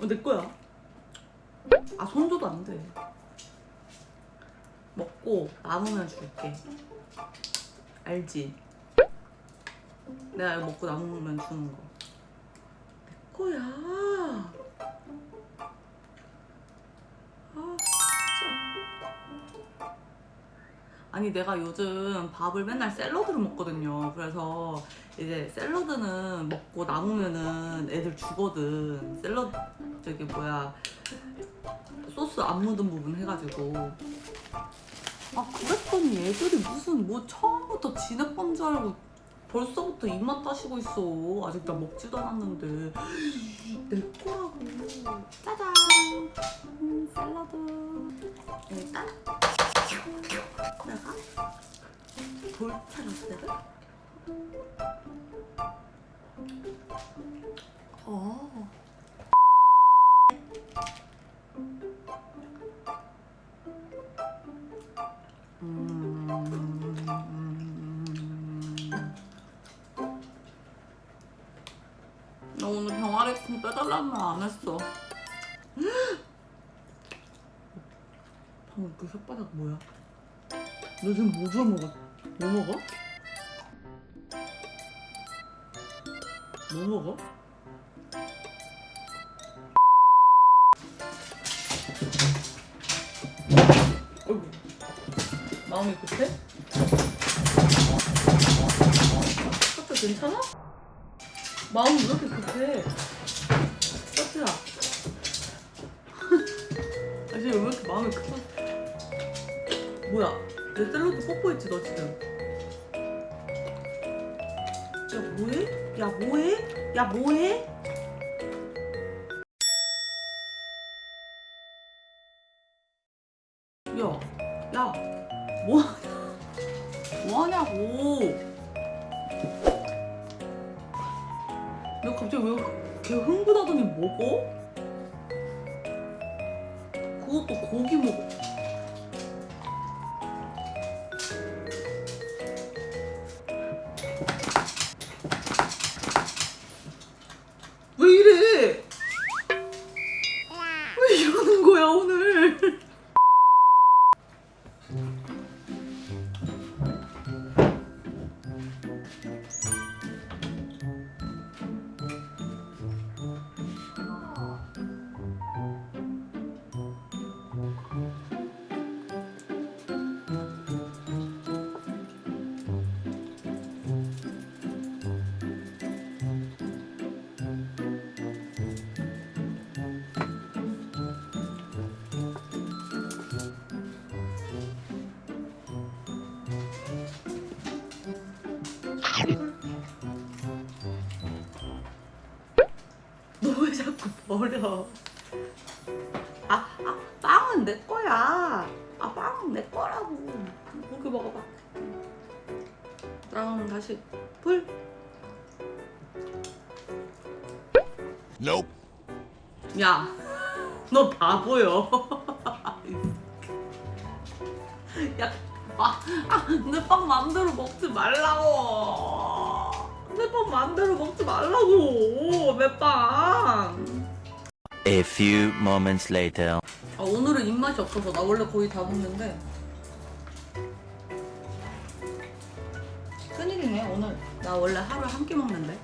어, 내 거야. 아, 손줘도 안 돼. 먹고 남으면 줄게. 알지? 내가 이거 먹고 남으면 주는 거. 내 거야. 아니, 내가 요즘 밥을 맨날 샐러드로 먹거든요. 그래서 이제 샐러드는 먹고 남으면은 애들 주거든. 샐러드, 저기 뭐야. 소스 안 묻은 부분 해가지고. 아, 그랬더니 애들이 무슨 뭐 처음부터 진액범 줄 알고 벌써부터 입맛 따시고 있어. 아직 나 먹지도 않았는데. 내 거라고. 짜잔. 음, 샐러드. 일단 돌차라스를 어. 음. 나 오늘 병아리콩 빼달라는 말 안 했어. 방금 그 혓바닥 뭐야? 너 지금 뭐 주워 먹어? 뭐 먹어? 뭐 먹어? 어이구 마음이 급해? 커트 괜찮아? 마음이 왜 이렇게 급해? 커트야 아 지금 왜 이렇게 마음이 급하 뭐야 내 샐러드 뽀뽀했지 너 지금 야 뭐해? 야 뭐해? 야 뭐해? 야, 야, 뭐, 뭐 하냐고. 너 갑자기 왜 이렇게 흥분하더니 먹어? 그것도 고기 먹어. 왜 이러는 거야 오늘? 버려? 아, 아, 빵은 내 거야. 아, 빵은 내 거라고. 고기 먹어봐. 그럼 다시 불. Nope. 야, 너 바보요. 야, 아, 아, 내 빵 마음대로 먹지 말라고. 내 빵 마음대로 먹지 말라고. 내 빵. A few moments later. 아, 오늘은 입맛이 없어서 나 원래 거의 다 먹는데. 큰일이네 오늘. 나 원래 하루에 한 끼 먹는데.